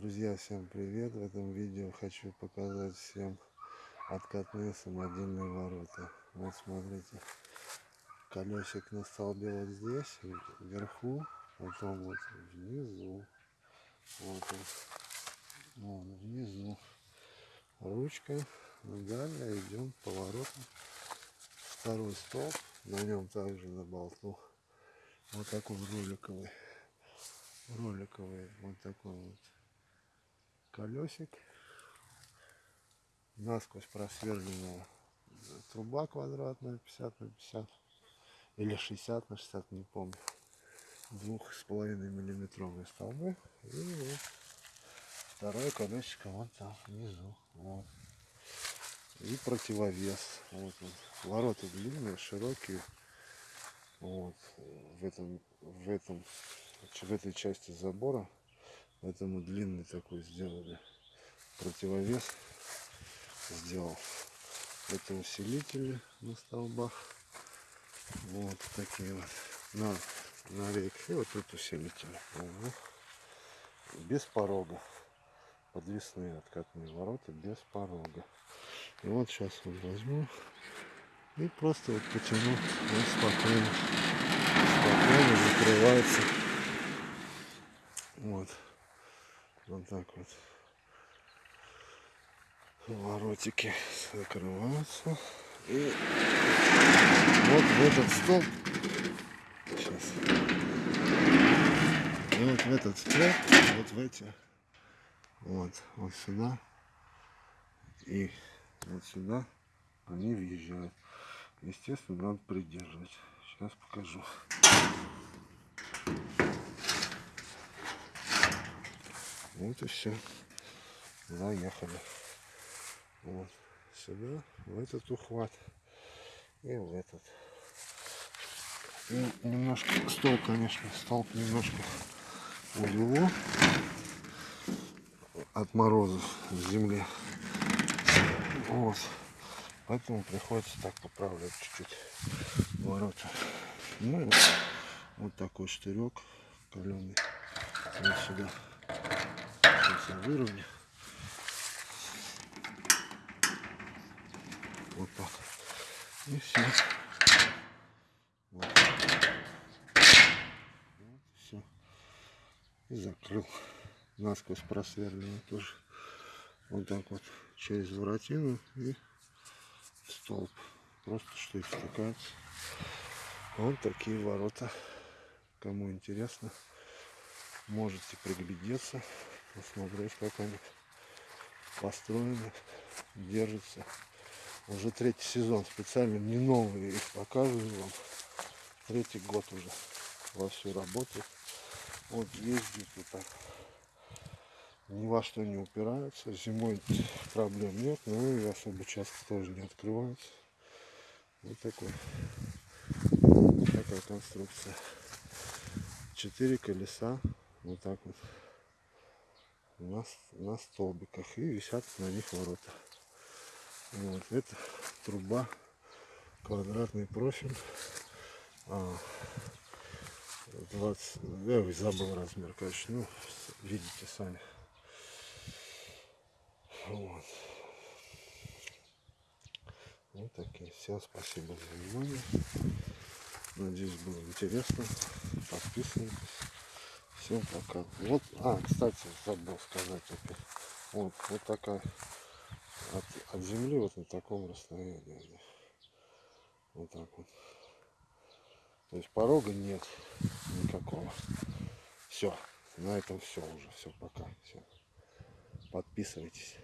Друзья, всем привет! В этом видео хочу показать всем откатные самодельные ворота. Вот смотрите, колесик на столбе вот здесь, вверху, потом вот внизу. Вот он, вон внизу. Ручка. Далее идем поворотом. Второй столб, на нем также на болту. Вот такой роликовый роликовый вот такой вот колесик. Насквозь просверленная труба квадратная 50 на 50 или 60 на 60, не помню. Двух с половиной миллиметровые столбы. И вот второе колесико вот там внизу. Вот. И противовес. Вот он. Ворота длинные, широкие. Вот. В этом, в этом, в этой части забора Поэтому длинный такой сделали. Противовес сделал. Это усилители на столбах. Вот такие вот. На, на рейке. И вот тут усилители. Угу. Без порога. Подвесные откатные ворота без порога. И вот сейчас вот возьму и просто вот потяну. Вот спокойно. Спокойно закрывается. Вот. Вот так вот. Воротики закрываются. И вот в этот столб. Сейчас. И вот в этот столб, вот в эти. Вот, вот сюда. И вот сюда они въезжают. Естественно, надо придерживать. Сейчас покажу. Вот и все. Заехали. Вот сюда, в этот ухват и в этот. И немножко стол, конечно, столб немножко увело от морозов в земле. Вот. Поэтому приходится так поправлять чуть-чуть ворота. Ну и вот такой штырек каленый. Вот сюда все выровняю. Вот так. И все. Вот. вот все. И закрыл. Насквозь просверлено тоже. Вот так вот через воротину и столб. Просто что их стыкается. Вот такие ворота. Кому интересно, можете приглядеться посмотреть, как они построены, держатся. Уже третий сезон, специально не новые их показываю вам. Третий год уже вовсю работает. Вот ездит вот так. Ни во что не упираются. Зимой проблем нет, но и особо часто тоже не открываются. Вот такой. Такая конструкция. Четыре колеса. Вот так вот на, на столбиках и висят на них ворота. Вот это труба, квадратный профиль. А, 20, я забыл размер, конечно, ну, видите сами. Вот. Вот такие. Всем спасибо за внимание. Надеюсь, было интересно. Подписывайтесь. Всем пока. Вот, а, кстати, забыл сказать опять. Вот, вот такая от, от земли вот на таком расстоянии. Вот так вот. То есть порога нет никакого. Все. На этом все уже. Все, пока. Все. Подписывайтесь.